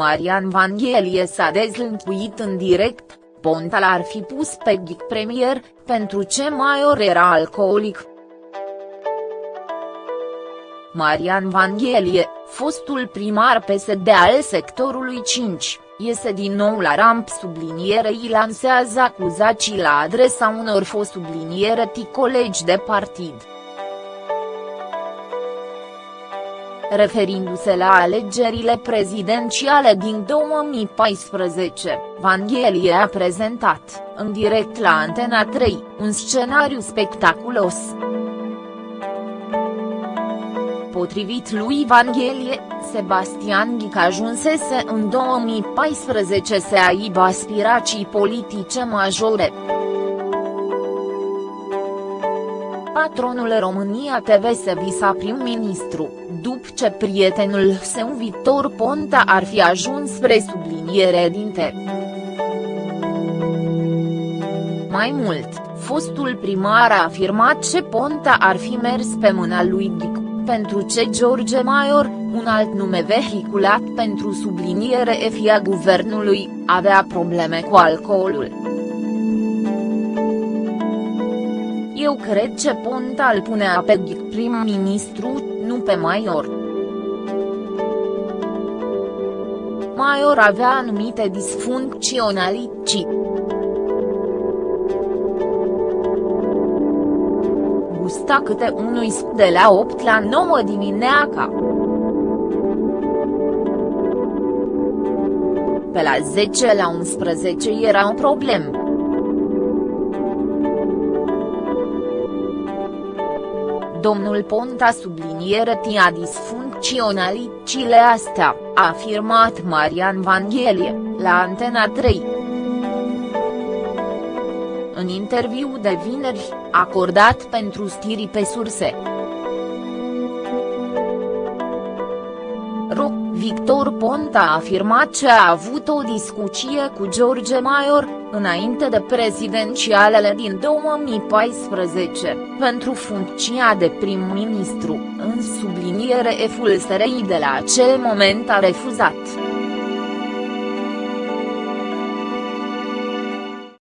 Marian Vanghelie s-a dezlâncuit în direct, Ponta l-ar fi pus pe ghic premier, pentru ce Maior era alcoolic. Marian Vanghelie, fostul primar PSD al sectorului 5, iese din nou la ramp sublinierei lansează acuzații la adresa unor fost subliniere colegi de partid. Referindu-se la alegerile prezidențiale din 2014, Vanghelie a prezentat, în direct la Antena 3, un scenariu spectaculos. Potrivit lui Vanghelie, Sebastian Ghic ajunsese în 2014 să aibă aspirații politice majore. Patronul România TV se visa prim-ministru, după ce prietenul său Victor Ponta ar fi ajuns spre subliniere dinte. Mai mult, fostul primar a afirmat ce Ponta ar fi mers pe mâna lui Ghic, pentru ce George Maior, un alt nume vehiculat pentru subliniere FIA guvernului, avea probleme cu alcoolul. Eu cred ce Ponta îl punea pe prim-ministru, nu pe Maior. Maior avea anumite disfuncționalități. Gusta câte unui de la 8 la 9 dimineața. Pe la 10 la 11 era un problem. Domnul Ponta subliniere tia disfuncționalitățile astea, a afirmat Marian Vanghelie, la Antena 3. În interviu de vineri, acordat pentru stiri pe surse. Victor Ponta a afirmat că a avut o discuție cu George Maior, înainte de prezidențialele din 2014, pentru funcția de prim-ministru, în subliniere eful SRI de la acel moment a refuzat.